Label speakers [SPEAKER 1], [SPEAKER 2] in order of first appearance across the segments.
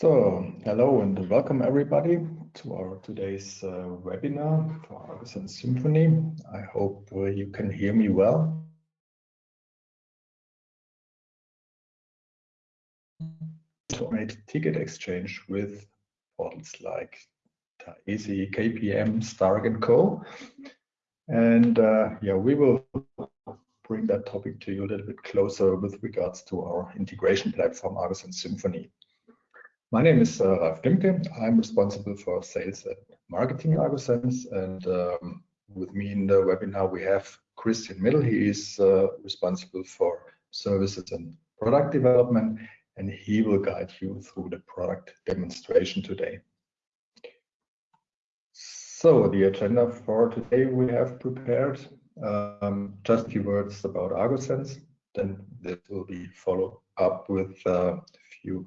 [SPEAKER 1] So, hello and welcome everybody to our today's uh, webinar for Argosense Symphony. I hope uh, you can hear me well. Automate ticket exchange with portals like Taesi, KPM, Stark and Co. And uh, yeah, we will bring that topic to you a little bit closer with regards to our integration platform Argosense Symphony. My name is uh, Ralf Klimke. I'm responsible for sales and marketing Argosense. And um, with me in the webinar, we have Christian Middle. He is uh, responsible for services and product development, and he will guide you through the product demonstration today. So the agenda for today we have prepared um, just a few words about Argosense. Then this will be followed up with uh, a few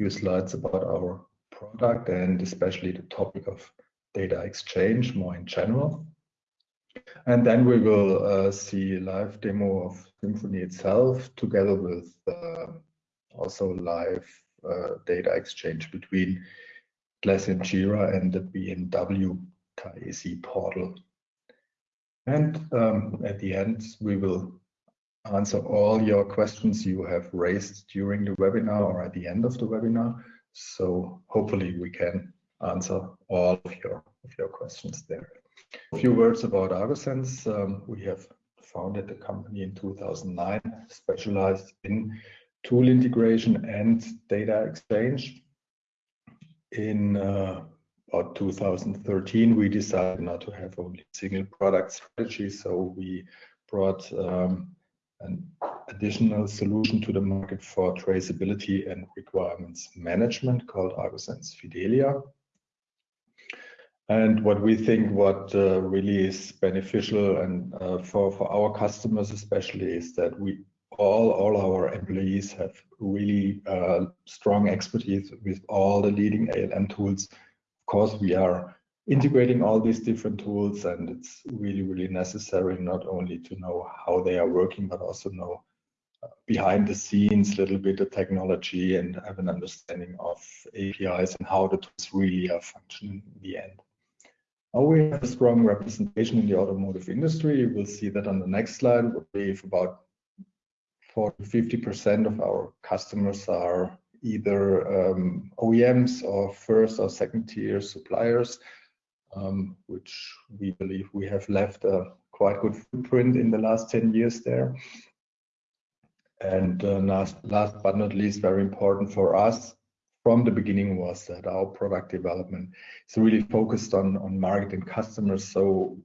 [SPEAKER 1] few slides about our product and especially the topic of data exchange more in general. And then we will uh, see a live demo of Symphony itself together with uh, also live uh, data exchange between Atlassian Jira and the BMW Taesi portal. And um, at the end, we will answer all your questions you have raised during the webinar or at the end of the webinar. So hopefully we can answer all of your, of your questions there. A few words about Argosense. Um, we have founded the company in 2009, specialized in tool integration and data exchange. In uh, about 2013, we decided not to have only single product strategy, so we brought um, an additional solution to the market for traceability and requirements management called Argosense Fidelia. And what we think what uh, really is beneficial and uh, for, for our customers especially is that we all, all our employees have really uh, strong expertise with all the leading ALM tools. Of course, we are integrating all these different tools and it's really really necessary not only to know how they are working but also know uh, behind the scenes a little bit of technology and have an understanding of APIs and how the tools really are functioning in the end. Now we have a strong representation in the automotive industry. You will see that on the next slide. We have about 40 50% of our customers are either um, OEMs or first or second tier suppliers um, which we believe we have left a quite good footprint in the last 10 years there. And uh, last, last but not least, very important for us from the beginning was that our product development is really focused on, on market and customers. So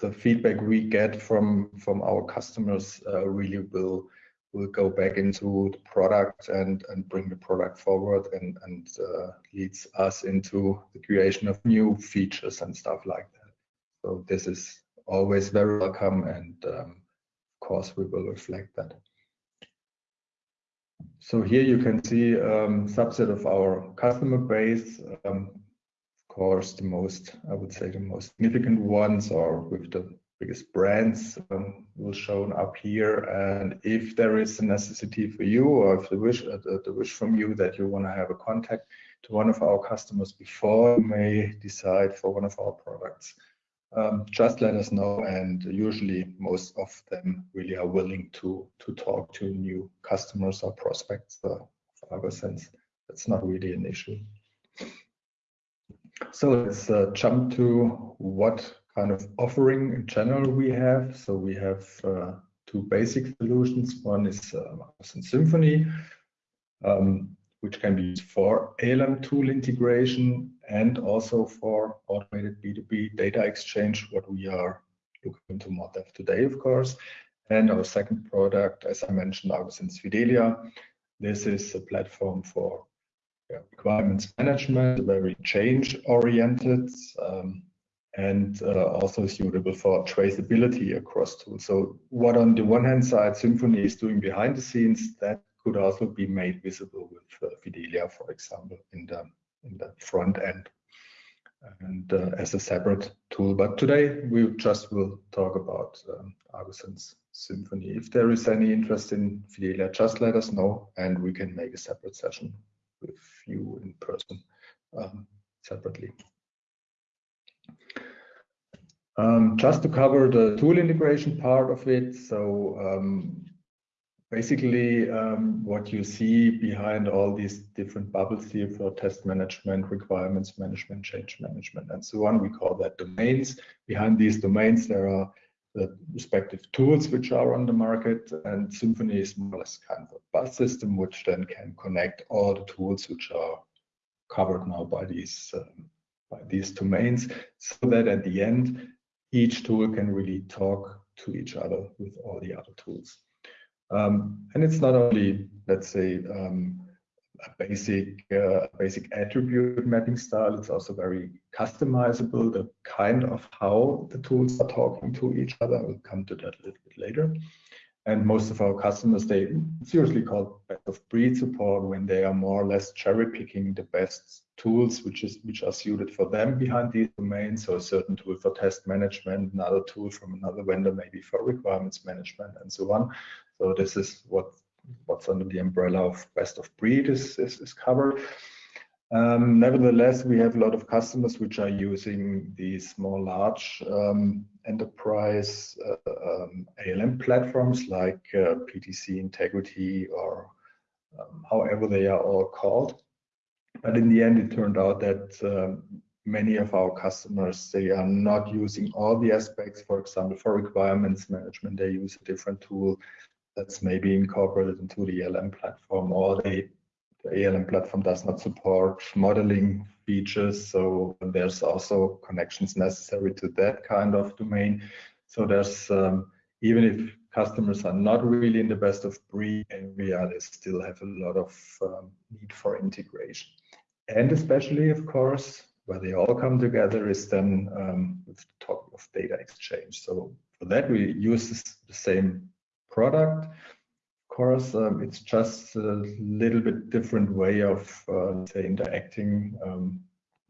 [SPEAKER 1] the feedback we get from, from our customers uh, really will will go back into the product and and bring the product forward and and uh, leads us into the creation of new features and stuff like that. So this is always very welcome, and um, of course we will reflect that. So here you can see um, subset of our customer base. Um, of course, the most I would say the most significant ones are with the biggest brands um, will shown up here. And if there is a necessity for you, or if the wish uh, the, the wish from you that you want to have a contact to one of our customers before you may decide for one of our products, um, just let us know. And usually, most of them really are willing to to talk to new customers or prospects uh, of Argosense. That's not really an issue. So let's uh, jump to what kind of offering in general we have. So we have uh, two basic solutions. One is uh, Symphony, um, which can be used for ALM tool integration and also for automated B2B data exchange, what we are looking into more depth today, of course. And our second product, as I mentioned, Argosense Fidelia. This is a platform for requirements management, very change oriented. Um, and uh, also suitable for traceability across tools. So what on the one hand side Symphony is doing behind the scenes, that could also be made visible with uh, Fidelia, for example, in the in the front end and uh, as a separate tool. But today we just will talk about um, Symphony. If there is any interest in Fidelia, just let us know and we can make a separate session with you in person um, separately. Um, just to cover the tool integration part of it, so um, basically um, what you see behind all these different bubbles here for test management, requirements management, change management, and so on, we call that domains. Behind these domains, there are the respective tools which are on the market, and Symphony is more or less kind of a bus system which then can connect all the tools which are covered now by these um, by these domains, so that at the end each tool can really talk to each other with all the other tools. Um, and it's not only, let's say, um, a basic uh, basic attribute mapping style. It's also very customizable. The kind of how the tools are talking to each other. We'll come to that a little bit later. And most of our customers, they seriously call best of breed support when they are more or less cherry picking the best tools which is which are suited for them behind these domains. So a certain tool for test management, another tool from another vendor, maybe for requirements management and so on. So this is what what's under the umbrella of best of breed is, is, is covered. Um, nevertheless, we have a lot of customers which are using these more large um, enterprise uh, um, ALM platforms like uh, PTC Integrity or um, however they are all called. But in the end, it turned out that um, many of our customers, they are not using all the aspects. For example, for requirements management, they use a different tool that's maybe incorporated into the ALM platform or they, the ALM platform does not support modeling features. So there's also connections necessary to that kind of domain. So there's, um, even if customers are not really in the best of breed area, they still have a lot of um, need for integration. And especially, of course, where they all come together is then um, with the topic of data exchange. So for that, we use the same product. Course, um, it's just a little bit different way of, uh, say, interacting um,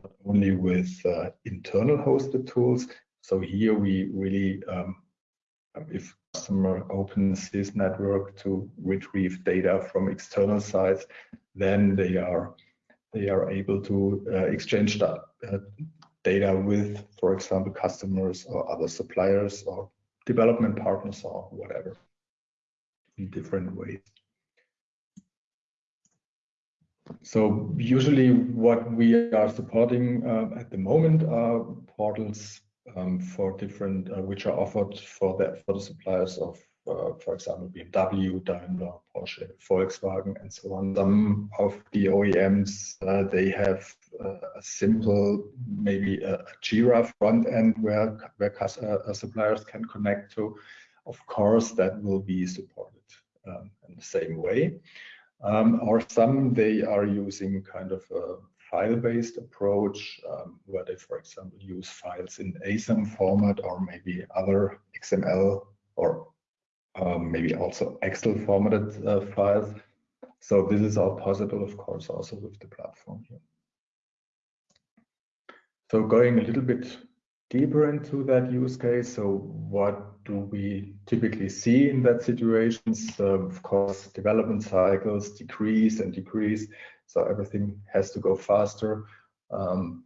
[SPEAKER 1] not only with uh, internal hosted tools. So here we really, um, if customer opens his network to retrieve data from external sites, then they are they are able to uh, exchange that, uh, data with, for example, customers or other suppliers or development partners or whatever in different ways. So usually what we are supporting uh, at the moment are portals um, for different, uh, which are offered for the, for the suppliers of, uh, for example, BMW, Daimler, Porsche, Volkswagen, and so on. Some of the OEMs, uh, they have uh, a simple, maybe a, a Jira front end where, where uh, suppliers can connect to. Of course, that will be supported um, in the same way. Um, or some they are using kind of a file-based approach um, where they, for example, use files in ASAM format or maybe other XML or um, maybe also Excel formatted uh, files. So this is all possible, of course, also with the platform here. So going a little bit deeper into that use case. So what do we typically see in that situations? Of course, development cycles decrease and decrease. So everything has to go faster. Um,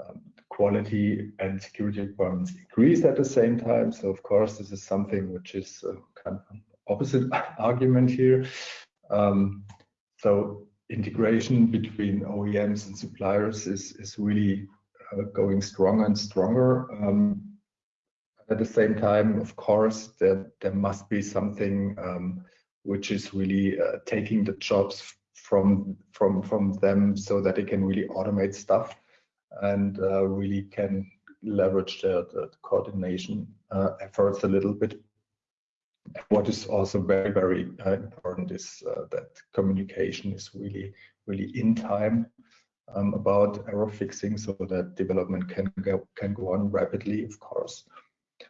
[SPEAKER 1] um, quality and security requirements increase at the same time. So of course, this is something which is uh, kind of an opposite argument here. Um, so integration between OEMs and suppliers is, is really going stronger and stronger. Um, at the same time, of course, there, there must be something um, which is really uh, taking the jobs from from from them so that they can really automate stuff and uh, really can leverage the, coordination uh, efforts a little bit. What is also very very uh, important is uh, that communication is really really in time um, about error fixing so that development can go, can go on rapidly, of course.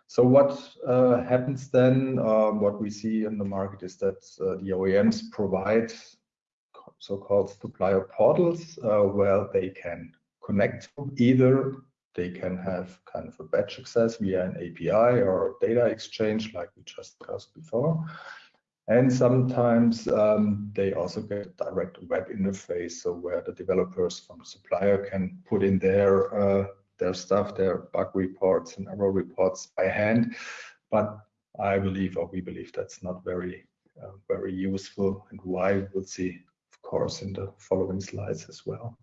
[SPEAKER 1] So what uh, happens then, um, what we see in the market is that uh, the OEMs provide so-called supplier portals uh, where they can connect either they can have kind of a batch access via an API or data exchange like we just discussed before. And sometimes um, they also get a direct web interface, so where the developers from the supplier can put in their uh, their stuff, their bug reports and error reports by hand. But I believe, or we believe, that's not very uh, very useful, and why we'll see, of course, in the following slides as well.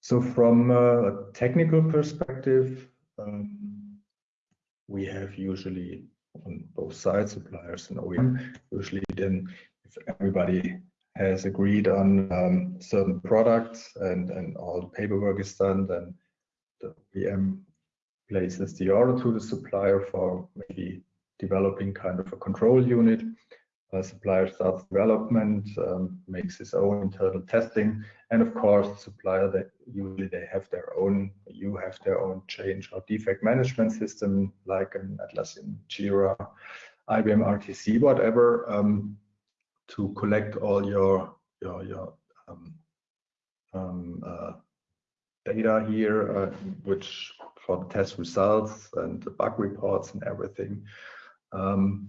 [SPEAKER 1] So from a technical perspective, um, we have usually on both sides, suppliers and OEM. Usually then if everybody has agreed on um, certain products and, and all the paperwork is done, then the OEM places the order to the supplier for maybe developing kind of a control unit supplier starts development, um, makes his own internal testing, and of course, supplier that usually they have their own, you have their own change or defect management system, like an Atlassian Jira, IBM RTC, whatever, um, to collect all your your your um, um, uh, data here, uh, which for the test results and the bug reports and everything. Um,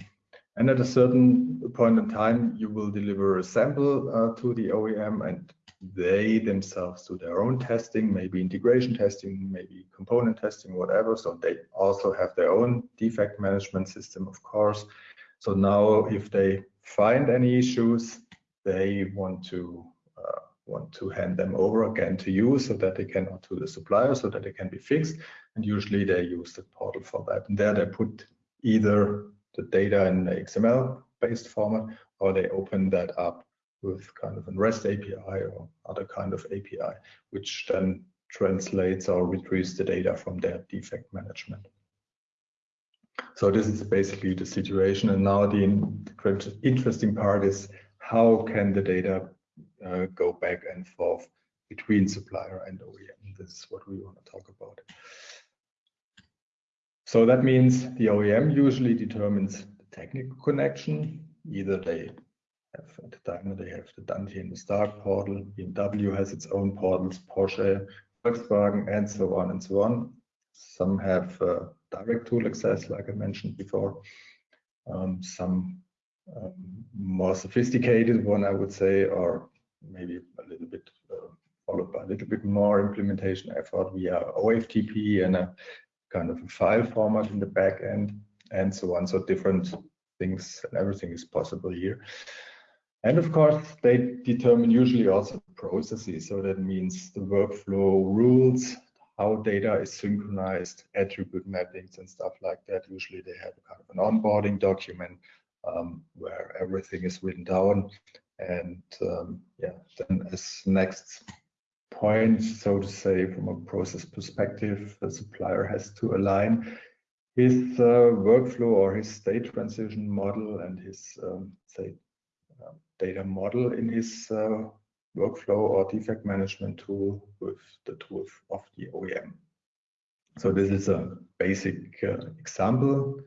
[SPEAKER 1] and at a certain point in time, you will deliver a sample uh, to the OEM and they themselves do their own testing, maybe integration testing, maybe component testing, whatever. So they also have their own defect management system, of course. So now if they find any issues, they want to uh, want to hand them over again to you so that they can, or to the supplier so that they can be fixed. And usually they use the portal for that. And there they put either the data in the XML based format, or they open that up with kind of a REST API or other kind of API, which then translates or retrieves the data from their defect management. So this is basically the situation. And now the interesting part is how can the data uh, go back and forth between supplier and OEM? This is what we want to talk about. So that means the OEM usually determines the technical connection. Either they have at the time they have the Dante and the Stark portal, BMW has its own portals, Porsche, Volkswagen, and so on and so on. Some have uh, direct tool access, like I mentioned before. Um, some um, more sophisticated one, I would say, or maybe a little bit uh, followed by a little bit more implementation effort via OFTP and a kind of a file format in the back end and so on. So different things and everything is possible here. And of course, they determine usually also processes. So that means the workflow rules, how data is synchronized, attribute mappings and stuff like that. Usually they have kind of an onboarding document um, where everything is written down. And um, yeah, then as next point, so to say, from a process perspective, the supplier has to align his uh, workflow or his state transition model and his, um, say, data model in his uh, workflow or defect management tool with the tool of the OEM. So this is a basic uh, example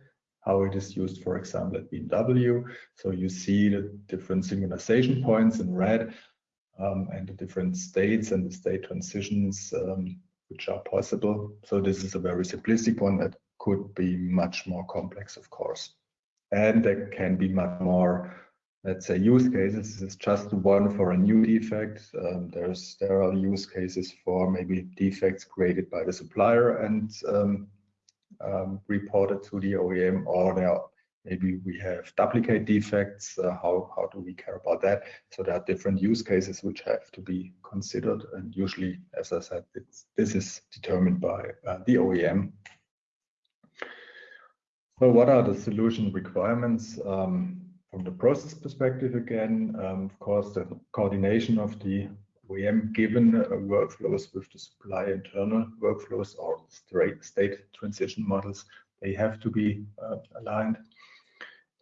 [SPEAKER 1] how it is used, for example, at BMW. So you see the different synchronization points in red um, and the different states and the state transitions um, which are possible. So this is a very simplistic one that could be much more complex, of course. And there can be much more, let's say, use cases. Is just one for a new defect. Um, there's there are use cases for maybe defects created by the supplier and um, um, reported to the OEM, or there are maybe we have duplicate defects uh, how how do we care about that so there are different use cases which have to be considered and usually as i said this is determined by uh, the oem so what are the solution requirements um, from the process perspective again um, of course the coordination of the OEM given uh, workflows with the supply internal workflows or state transition models they have to be uh, aligned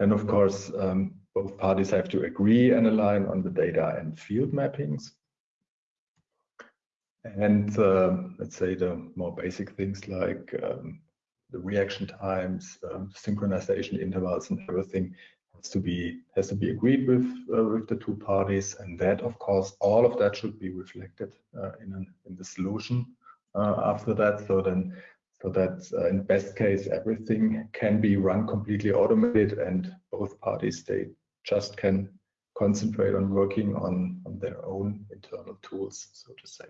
[SPEAKER 1] then, of course, um, both parties have to agree and align on the data and field mappings. And uh, let's say the more basic things like um, the reaction times, um, synchronization intervals, and everything has to be has to be agreed with uh, with the two parties. And that, of course, all of that should be reflected uh, in an, in the solution uh, after that. So then so that uh, in best case everything can be run completely automated and both parties they just can concentrate on working on, on their own internal tools so to say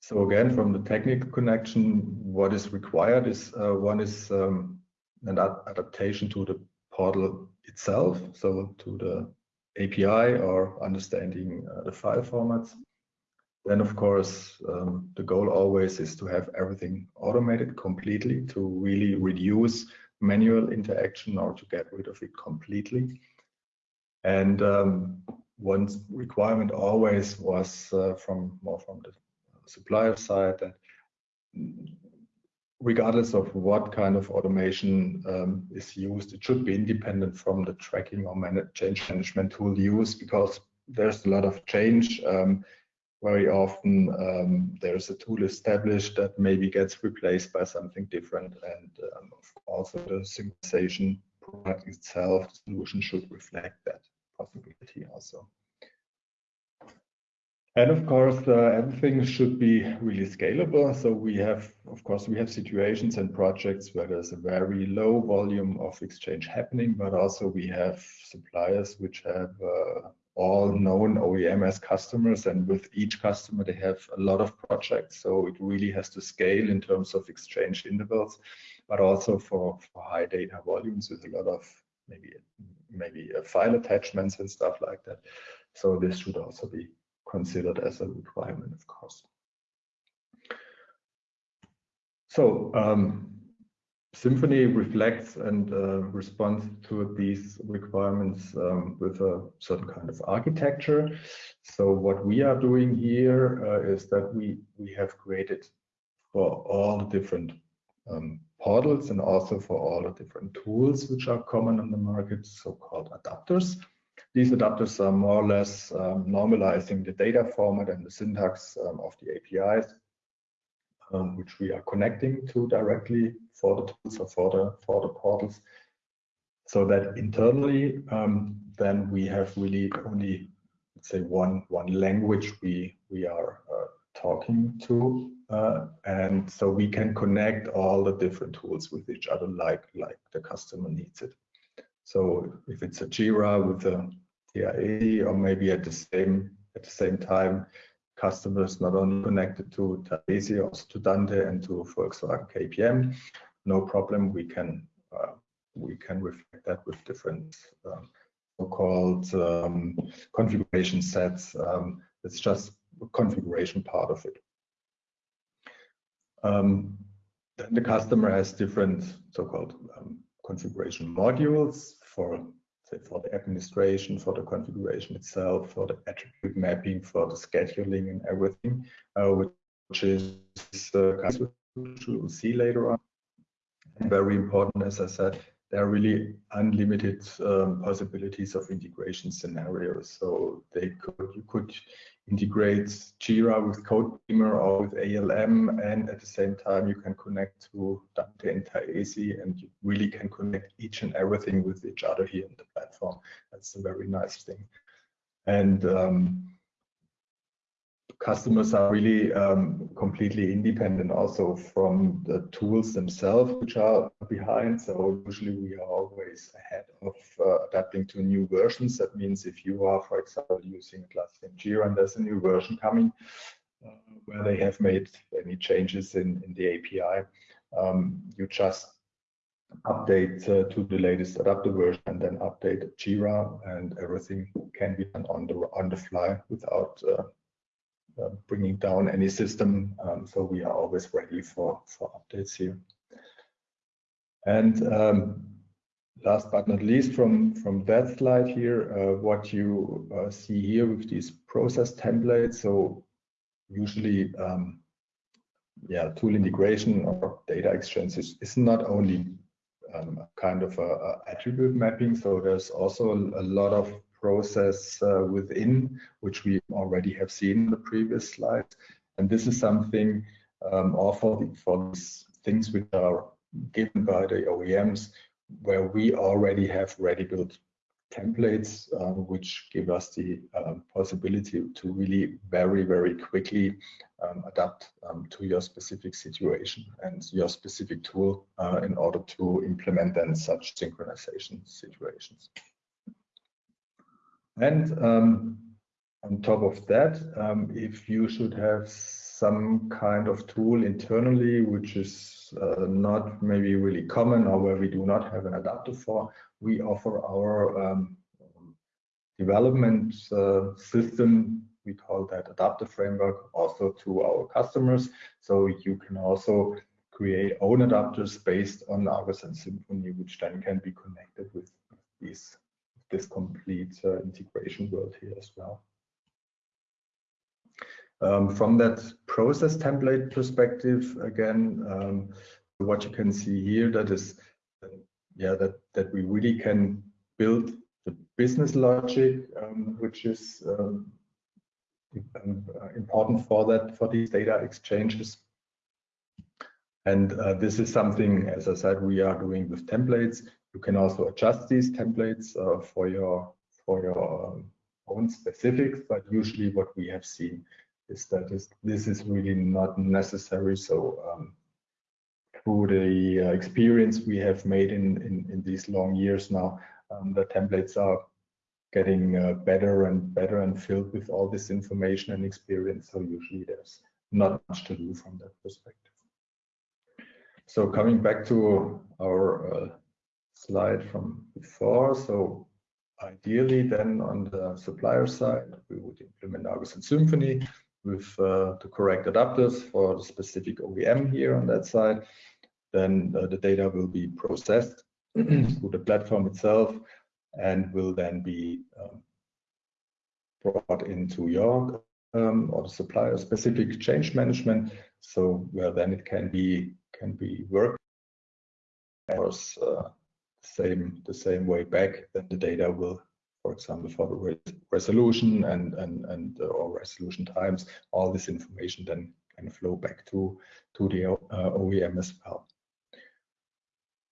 [SPEAKER 1] so again from the technical connection what is required is uh, one is um, an ad adaptation to the portal itself so to the api or understanding uh, the file formats then, of course, um, the goal always is to have everything automated completely to really reduce manual interaction or to get rid of it completely. And um, one requirement always was uh, from more from the supplier side that regardless of what kind of automation um, is used, it should be independent from the tracking or change management tool used because there's a lot of change. Um, very often um, there's a tool established that maybe gets replaced by something different and um, also the synchronization product itself the solution should reflect that possibility also and of course uh, everything should be really scalable. So we have of course we have situations and projects where there's a very low volume of exchange happening but also we have suppliers which have uh, all known OEM as customers and with each customer they have a lot of projects. So it really has to scale in terms of exchange intervals but also for, for high data volumes with a lot of maybe maybe uh, file attachments and stuff like that. So this should also be considered as a requirement of course so um, Symphony reflects and uh, responds to these requirements um, with a certain kind of architecture. So what we are doing here uh, is that we, we have created for all the different um, portals and also for all the different tools which are common on the market, so-called adapters. These adapters are more or less um, normalizing the data format and the syntax um, of the APIs um, which we are connecting to directly for the tools or for the for the portals. So that internally um, then we have really only let's say one one language we we are uh, talking to uh, and so we can connect all the different tools with each other like like the customer needs it so if it's a jira with a TIA or maybe at the same at the same time customers not only connected to Taesi, also to Dante and to Volkswagen KPM. No problem, we can uh, we can reflect that with different um, so-called um, configuration sets. Um, it's just a configuration part of it. Um, then the customer has different so-called um, configuration modules for for the administration, for the configuration itself, for the attribute mapping, for the scheduling and everything, uh, which is uh, which we'll see later on. And very important, as I said, there are really unlimited um, possibilities of integration scenarios. So they could you could integrate Jira with CodeBeamer or with ALM, and at the same time you can connect to Dante and Taesi, and you really can connect each and everything with each other here in the platform. That's a very nice thing. And um, customers are really um, completely independent also from the tools themselves which are behind. So usually we are always ahead of uh, adapting to new versions. That means if you are for example using Atlassian Jira and there's a new version coming uh, where they have made any changes in, in the API um, you just update uh, to the latest adapter version and then update Jira and everything can be done on the on the fly without uh, bringing down any system. Um, so we are always ready for, for updates here. And um, last but not least from, from that slide here, uh, what you uh, see here with these process templates. So usually, um, yeah, tool integration or data exchange is, is not only um, kind of a, a, attribute mapping. So there's also a, a lot of process uh, within, which we already have seen in the previous slides. And this is something um, for, for these things which are given by the OEMs, where we already have ready-built templates, uh, which give us the uh, possibility to really very, very quickly um, adapt um, to your specific situation and your specific tool uh, in order to implement then such synchronization situations. And um, on top of that, um, if you should have some kind of tool internally, which is uh, not maybe really common or where we do not have an adapter for, we offer our um, development uh, system we call that adapter framework also to our customers. So you can also create own adapters based on Argosense Symphony, which then can be connected with these, this complete uh, integration world here as well. Um, from that process template perspective, again, um, what you can see here, that is, yeah, that, that we really can build the business logic, um, which is um, um, uh, important for that for these data exchanges. And uh, this is something, as I said, we are doing with templates. You can also adjust these templates uh, for your for your um, own specifics, but usually what we have seen is that is, this is really not necessary. So um, through the uh, experience we have made in, in, in these long years now, um, the templates are getting uh, better and better and filled with all this information and experience. So usually there's not much to do from that perspective. So coming back to our uh, slide from before, so ideally then on the supplier side, we would implement Argosense Symphony with uh, the correct adapters for the specific OEM here on that side. Then uh, the data will be processed through the platform itself and will then be um, brought into your um, or the supplier specific change management. So where then it can be can be worked as uh, same the same way back. Then the data will, for example, for the re resolution and and and uh, or resolution times, all this information then can flow back to to the uh, OEM as well.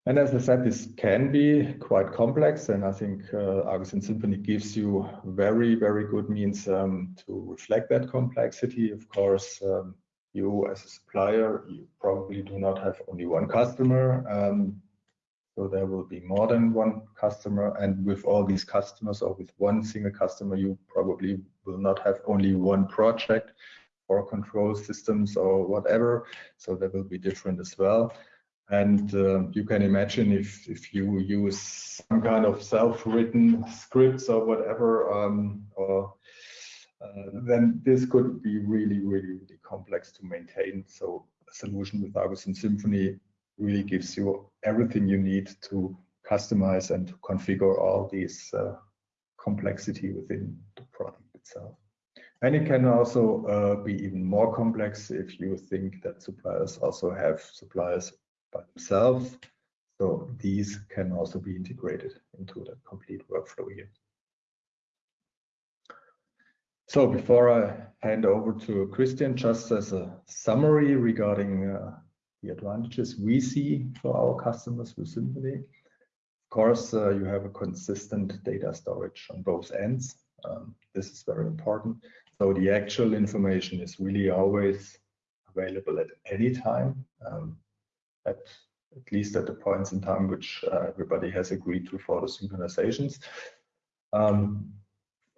[SPEAKER 1] And as I said, this can be quite complex, and I think uh, Argosense Symphony gives you very, very good means um, to reflect that complexity. Of course, um, you as a supplier, you probably do not have only one customer, um, so there will be more than one customer. And with all these customers, or with one single customer, you probably will not have only one project or control systems or whatever. So that will be different as well. And uh, you can imagine if, if you use some kind of self-written scripts or whatever, um, or, then this could be really, really, really complex to maintain. So a solution with Argosense Symphony really gives you everything you need to customize and to configure all these uh, complexity within the product itself. And it can also uh, be even more complex if you think that suppliers also have suppliers by themselves. So these can also be integrated into the complete workflow here. So before I hand over to Christian, just as a summary regarding uh, the advantages we see for our customers with Symphony. Of course, uh, you have a consistent data storage on both ends. Um, this is very important. So the actual information is really always available at any time. Um, at at least at the points in time which uh, everybody has agreed to for the synchronizations. Um,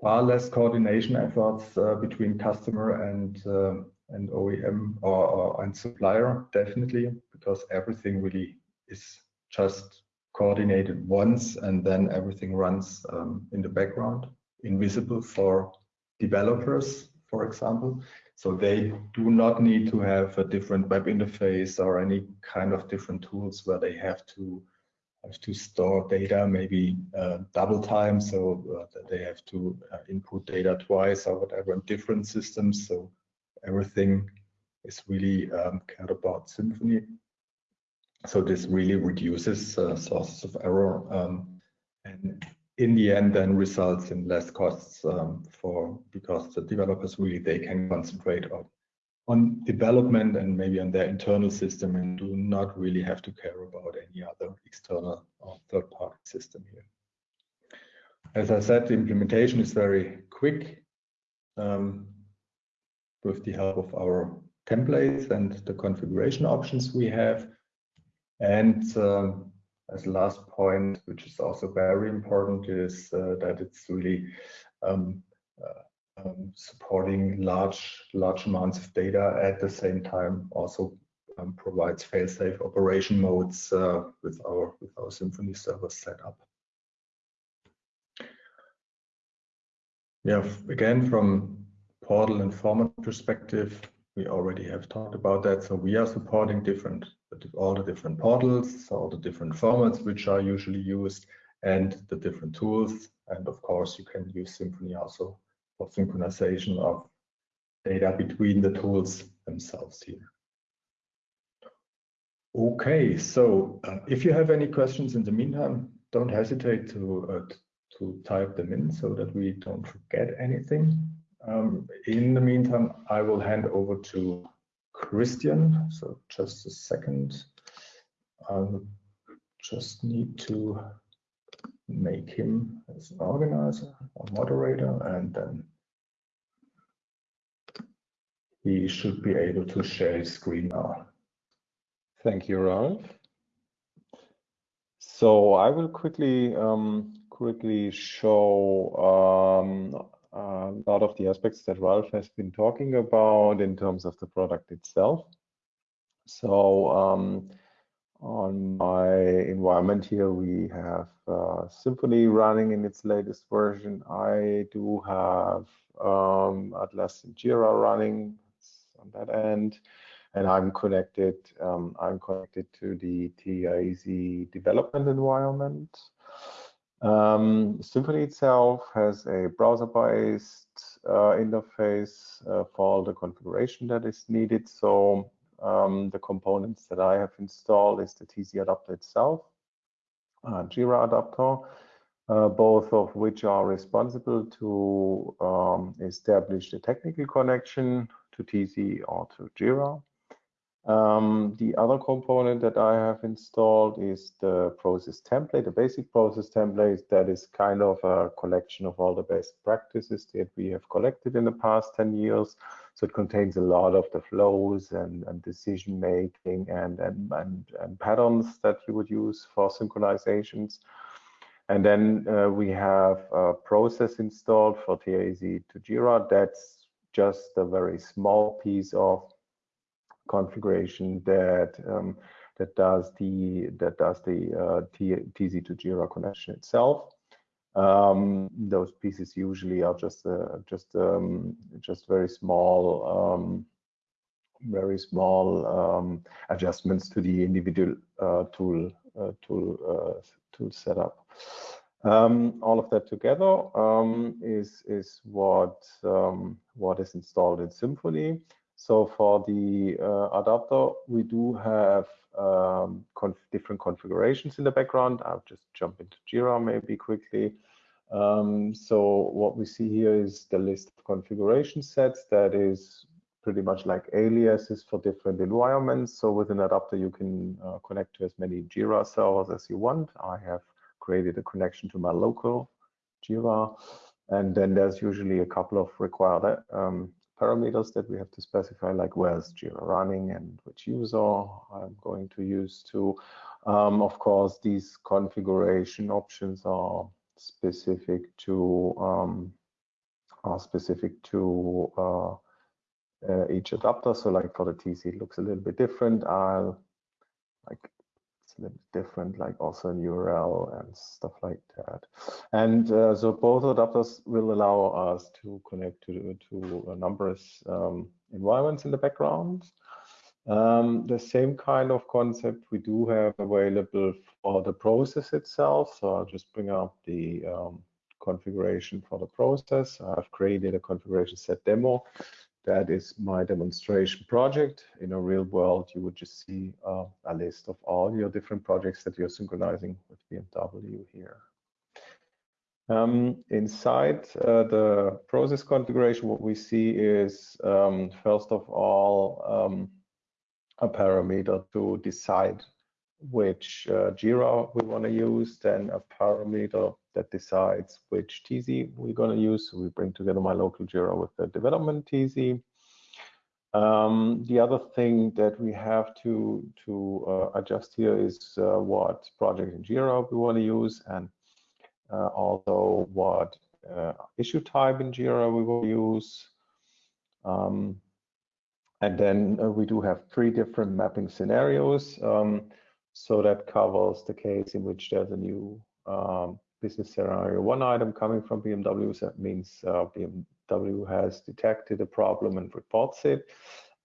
[SPEAKER 1] far less coordination efforts uh, between customer and uh, and OEM or, or, and supplier definitely because everything really is just coordinated once and then everything runs um, in the background invisible for developers for example. So they do not need to have a different web interface or any kind of different tools where they have to have to store data maybe uh, double time so uh, they have to uh, input data twice or whatever in different systems. So everything is really um, cared about Symphony. So this really reduces uh, sources of error um, and in the end then results in less costs um, for because the developers really they can concentrate on on development and maybe on their internal system and do not really have to care about any other external or third party system here. As I said, the implementation is very quick. Um, with the help of our templates and the configuration options we have. And um, as last point, which is also very important, is uh, that it's really um, uh, um, supporting large large amounts of data at the same time. Also um, provides fail-safe operation modes uh, with our with our Symphony server setup. Yeah, again from portal and format perspective, we already have talked about that. So we are supporting different all the different portals, all the different formats which are usually used, and the different tools. And of course, you can use Symphony also synchronization of data between the tools themselves here. Okay, so uh, if you have any questions in the meantime, don't hesitate to uh, to type them in so that we don't forget anything. Um, in the meantime, I will hand over to Christian. So just a second. I'll just need to make him as an organizer or moderator, and then he should be able to share his screen now.
[SPEAKER 2] Thank you, Ralf. So I will quickly um, quickly show um, a lot of the aspects that Ralf has been talking about in terms of the product itself. So um, on my environment here, we have uh, Symphony running in its latest version. I do have um, Atlassian Jira running on that end and I'm connected. Um, I'm connected to the TIZ development environment. Um, Symphony itself has a browser-based uh, interface uh, for all the configuration that is needed. So um, the components that I have installed is the TZ adapter itself, uh, Jira adapter, uh, both of which are responsible to um, establish the technical connection to TZ or to Jira. Um, the other component that I have installed is the process template, the basic process template that is kind of a collection of all the best practices that we have collected in the past 10 years. So it contains a lot of the flows and, and decision making and, and, and, and, patterns that you would use for synchronizations. And then uh, we have a process installed for TAZ to Jira. That's just a very small piece of configuration that um, that does the that does the uh, TZ to Jira connection itself. Um, those pieces usually are just uh, just um, just very small um, very small um, adjustments to the individual uh, tool uh, tool uh, tool setup. Um, all of that together um, is is what um, what is installed in Symphony. So for the uh, adapter, we do have um, conf different configurations in the background. I'll just jump into Jira maybe quickly. Um, so what we see here is the list of configuration sets that is pretty much like aliases for different environments. So with an adapter, you can uh, connect to as many Jira servers as you want. I have created a connection to my local Jira. And then there's usually a couple of required um, parameters that we have to specify, like where's Jira running and which user I'm going to use to. Um, of course, these configuration options are specific to um, are specific to uh, uh, each adapter. So, like for the TC, it looks a little bit different. I'll like it's a little different, like also an URL and stuff like that. And uh, so both adapters will allow us to connect to, to numerous um, environments in the background. Um, the same kind of concept we do have available for the process itself. So I'll just bring up the um, configuration for the process. I've created a configuration set demo that is my demonstration project. In a real world, you would just see uh, a list of all your different projects that you're synchronizing with BMW here. Um, inside uh, the process configuration, what we see is, um, first of all, um, a parameter to decide which uh, Jira we want to use, then a parameter that decides which TZ we're going to use. So we bring together my local Jira with the development TZ. Um, the other thing that we have to to uh, adjust here is uh, what project in Jira we want to use and uh, also what uh, issue type in Jira we will use. Um, and then uh, we do have three different mapping scenarios. Um, so that covers the case in which there's a new um, business scenario one item coming from BMW. So that means uh, BMW has detected a problem and reports it.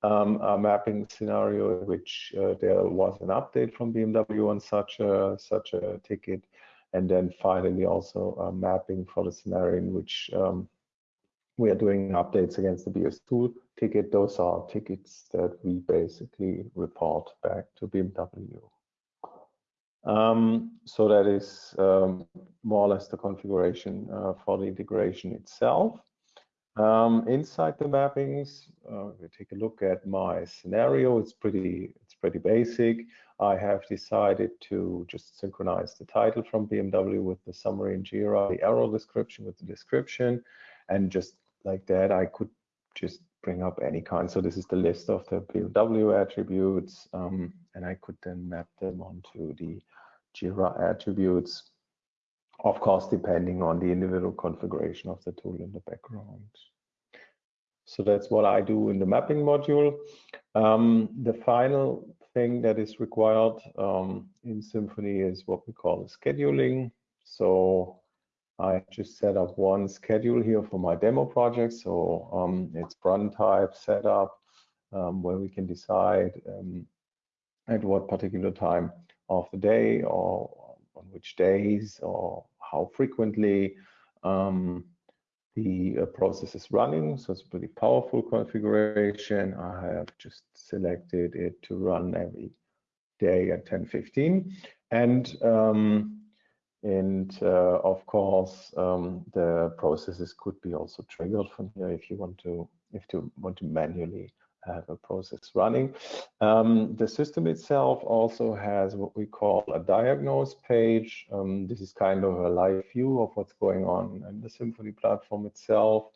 [SPEAKER 2] Um, a mapping scenario in which uh, there was an update from BMW on such a such a ticket, and then finally also a mapping for the scenario in which um, we are doing updates against the BS2 ticket. Those are tickets that we basically report back to BMW. Um, so that is um, more or less the configuration uh, for the integration itself. Um, inside the mappings, uh, we take a look at my scenario. It's pretty, it's pretty basic. I have decided to just synchronize the title from BMW with the summary in Jira, the error description with the description, and just like that, I could just bring up any kind. So this is the list of the BMW attributes, um, and I could then map them onto the Jira attributes, of course, depending on the individual configuration of the tool in the background. So that's what I do in the mapping module. Um, the final thing that is required um, in Symphony is what we call scheduling. So I just set up one schedule here for my demo project. So um, it's run type setup um, where we can decide um, at what particular time of the day or on which days or how frequently um, the uh, process is running. So it's a pretty powerful configuration. I have just selected it to run every day at 10:15, and um, and uh, of course, um, the processes could be also triggered from here if you want to if you want to manually have a process running. Um, the system itself also has what we call a diagnose page. Um, this is kind of a live view of what's going on in the Symphony platform itself.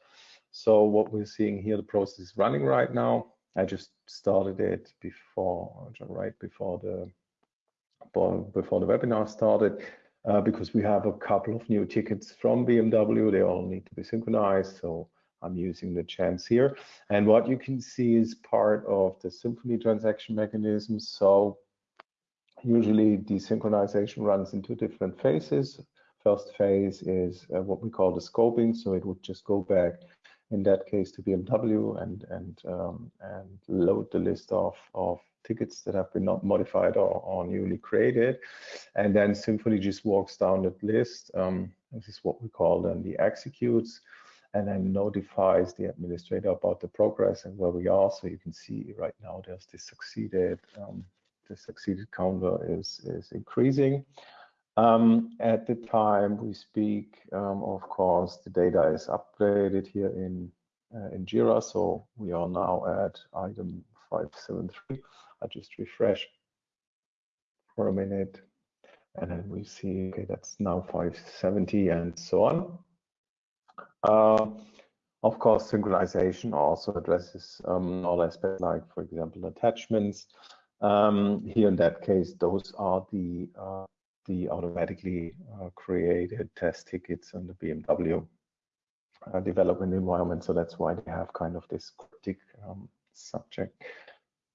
[SPEAKER 2] So what we're seeing here, the process is running right now. I just started it before, right before the before the webinar started uh, because we have a couple of new tickets from BMW. They all need to be synchronized. So I'm using the chance here. And what you can see is part of the Symphony transaction mechanism. So usually the synchronization runs into different phases. First phase is uh, what we call the scoping. So it would just go back in that case to BMW and and um, and load the list of of tickets that have been not modified or, or newly created. And then Symphony just walks down that list. Um, this is what we call then the executes and then notifies the administrator about the progress and where we are. So you can see right now there's this succeeded, um, the succeeded counter is, is increasing. Um, at the time we speak, um, of course, the data is updated here in uh, in Jira. So we are now at item 573. I just refresh for a minute and then we see, okay, that's now 570 and so on. Uh, of course, synchronization also addresses um, all aspects like, for example, attachments. Um, here in that case, those are the uh, the automatically uh, created test tickets on the BMW uh, development environment. So that's why they have kind of this cryptic um, subject.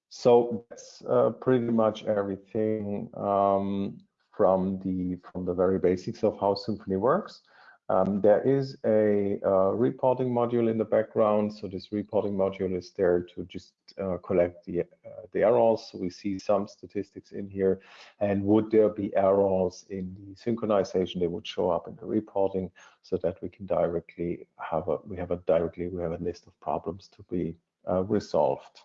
[SPEAKER 2] So that's uh, pretty much everything um, from the from the very basics of how Symphony works. Um, there is a uh, reporting module in the background. So this reporting module is there to just uh, collect the, uh, the errors. So we see some statistics in here. And would there be errors in the synchronization, they would show up in the reporting so that we can directly have a, we have a directly, we have a list of problems to be uh, resolved.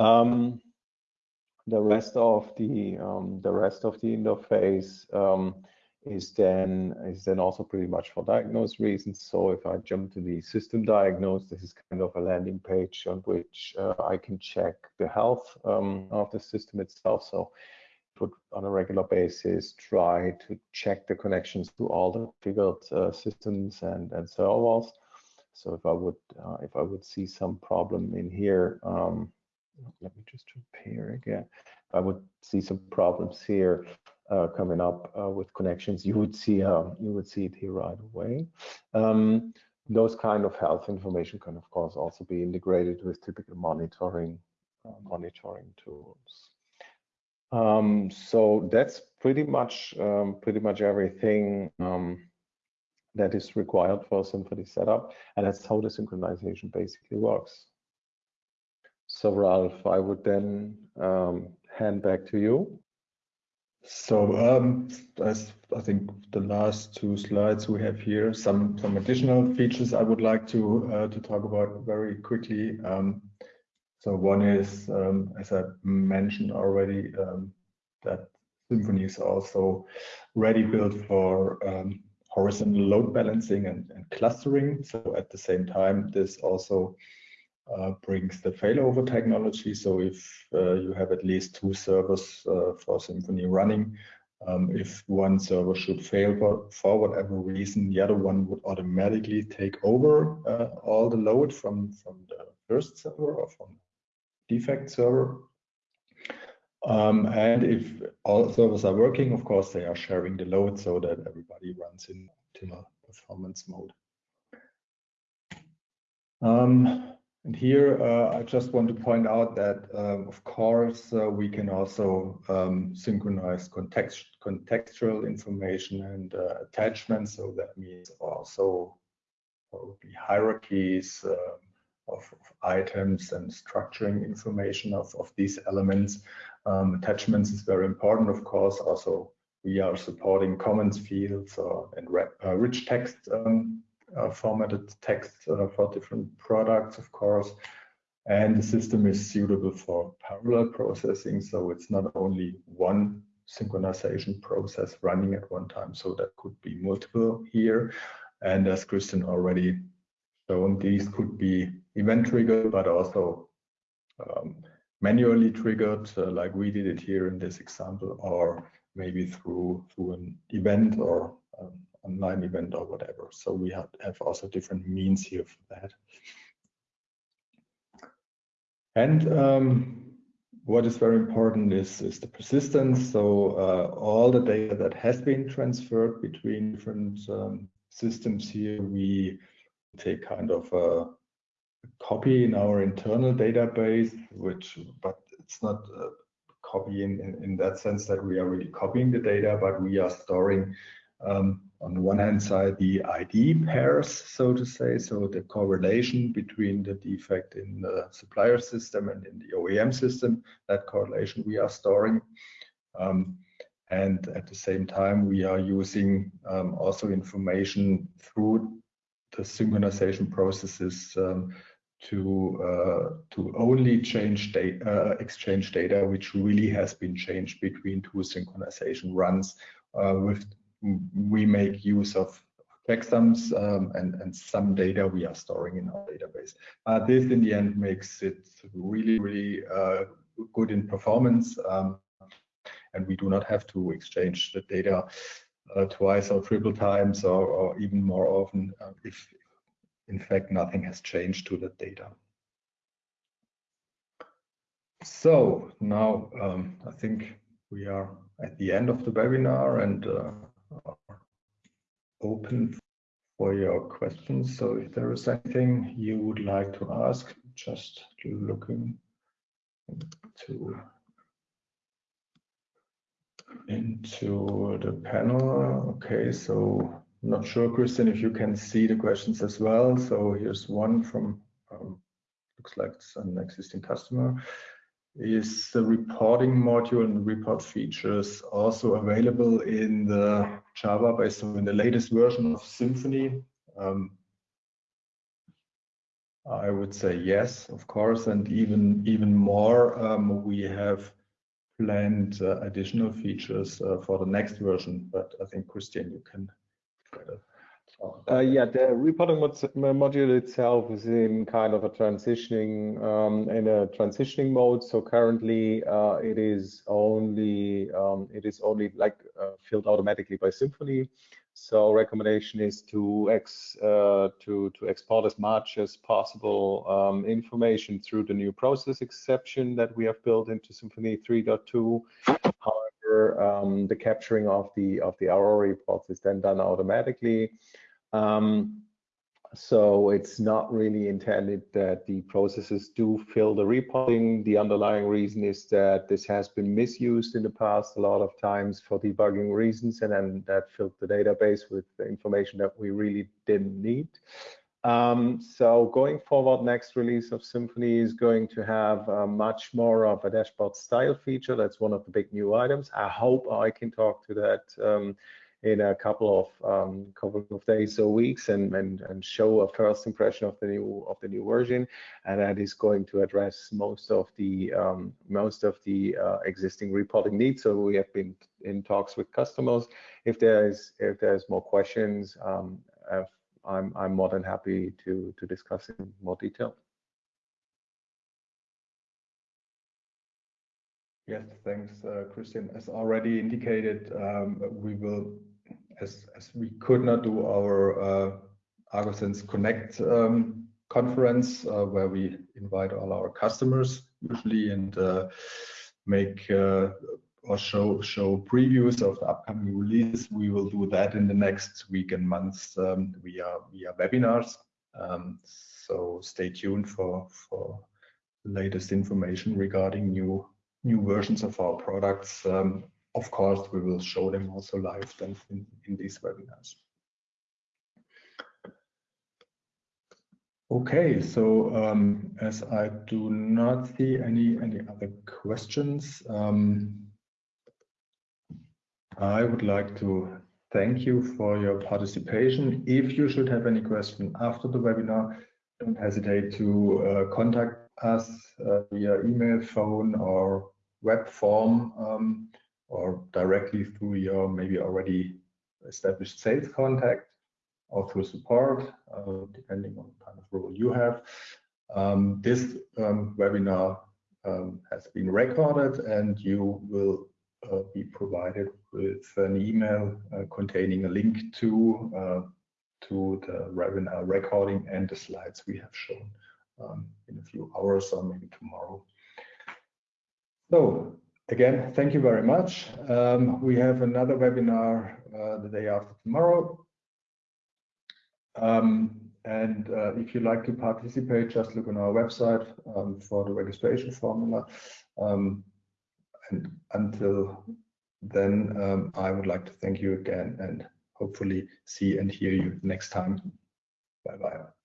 [SPEAKER 2] Um, the rest of the um, the rest of the interface um, is then is then also pretty much for diagnose reasons. So if I jump to the system diagnose, this is kind of a landing page on which uh, I can check the health um, of the system itself. So would on a regular basis try to check the connections to all the configured uh, systems and, and servers. So if I would uh, if I would see some problem in here, um, let me just repair again. If I would see some problems here coming up uh, with connections, you would see uh, you would see it here right away. Um, those kind of health information can of course also be integrated with typical monitoring uh, monitoring tools. Um, so that's pretty much um, pretty much everything um, that is required for a setup, and that's how the synchronization basically works. So Ralf, I would then um, hand back to you.
[SPEAKER 1] So um, as I think the last two slides we have here, some some additional features I would like to uh, to talk about very quickly. Um, so one is, um, as I mentioned already, um, that Symphony is also ready built for um, horizontal load balancing and, and, clustering. So at the same time, this also uh, brings the failover technology. So if uh, you have at least two servers uh, for Symphony running, um, if one server should fail for, for, whatever reason, the other one would automatically take over uh, all the load from, from the first server or from defect server. Um, and if all servers are working, of course, they are sharing the load so that everybody runs in optimal performance mode. Um, and here, uh, I just want to point out that, um, of course, uh, we can also um, synchronize context contextual information and uh, attachments. So that means also probably hierarchies, um, of, of items and structuring information of, of these elements. Um, attachments is very important, of course. Also, we are supporting comments fields or and uh, rich text um, uh, formatted text uh, for different products, of course. And the system is suitable for parallel processing, so it's not only one synchronization process running at one time, so that could be multiple here. And as Christian already shown, these could be event triggered, but also um, manually triggered, uh, like we did it here in this example, or maybe through through an event or um, online event or whatever. So we have, have also different means here for that. And um, what is very important is, is the persistence. So uh, all the data that has been transferred between different um, systems here, we take kind of a copy in our internal database, which, but it's not a copy in, in, in that sense that we are really copying the data, but we are storing um, on the one hand side the ID pairs, so to say, so the correlation between the defect in the supplier system and in the OEM system, that correlation we are storing. Um, and at the same time, we are using um, also information through the synchronization processes um, to uh, to only change data, uh, exchange data which really has been changed between two synchronization runs. Uh, with we make use of checksums um, and and some data we are storing in our database. Uh, this in the end makes it really really uh, good in performance, um, and we do not have to exchange the data uh, twice or triple times or, or even more often if in fact, nothing has changed to the data. So now um, I think we are at the end of the webinar and uh, open for your questions. So if there is anything you would like to ask, just looking into into the panel. Okay, so I'm not sure, Christian, if you can see the questions as well. So here's one from, um, looks like an existing customer. Is the reporting module and report features also available in the Java based on the latest version of Symphony? Um, I would say yes, of course, and even even more. Um, we have planned uh, additional features uh, for the next version, but I think Christian, you can
[SPEAKER 2] uh, yeah, the reporting mod module itself is in kind of a transitioning um, in a transitioning mode. So currently, uh, it is only um, it is only like uh, filled automatically by Symphony. So recommendation is to ex uh, to to export as much as possible um, information through the new process exception that we have built into Symphony 3.2. Um, the capturing of the of the error reports is then done automatically. Um, so it's not really intended that the processes do fill the reporting. The underlying reason is that this has been misused in the past a lot of times for debugging reasons, and then that filled the database with the information that we really didn't need. Um, so going forward, next release of Symphony is going to have uh, much more of a dashboard style feature. That's one of the big new items. I hope I can talk to that um, in a couple of um, couple of days or weeks and, and and show a first impression of the new of the new version and that is going to address most of the um, most of the uh, existing reporting needs so we have been in talks with customers if there is if there's more questions um, I'm I'm more than happy to to discuss in more detail
[SPEAKER 1] Yes, thanks, uh, Christian. As already indicated, um, we will as, as we could not do our uh, ArgoSense Connect um, conference uh, where we invite all our customers usually and uh, make uh, or show show previews of the upcoming release. We will do that in the next week and months um, via via webinars. Um, so stay tuned for for latest information regarding new new versions of our products um, of course, we will show them also live then in, in these webinars. Okay, so um, as I do not see any any other questions, um, I would like to thank you for your participation. If you should have any question after the webinar, don't hesitate to uh, contact us uh, via email, phone, or web form. Um, or directly through your maybe already established sales contact or through support, uh, depending on the kind of role you have. Um, this um, webinar um, has been recorded and you will uh, be provided with an email uh, containing a link to uh, to the webinar recording and the slides we have shown um, in a few hours or maybe tomorrow. So Again, thank you very much. Um, we have another webinar uh, the day after tomorrow. Um, and uh, if you'd like to participate, just look on our website um, for the registration formula. Um, and until then, um, I would like to thank you again and hopefully see and hear you next time. Bye-bye.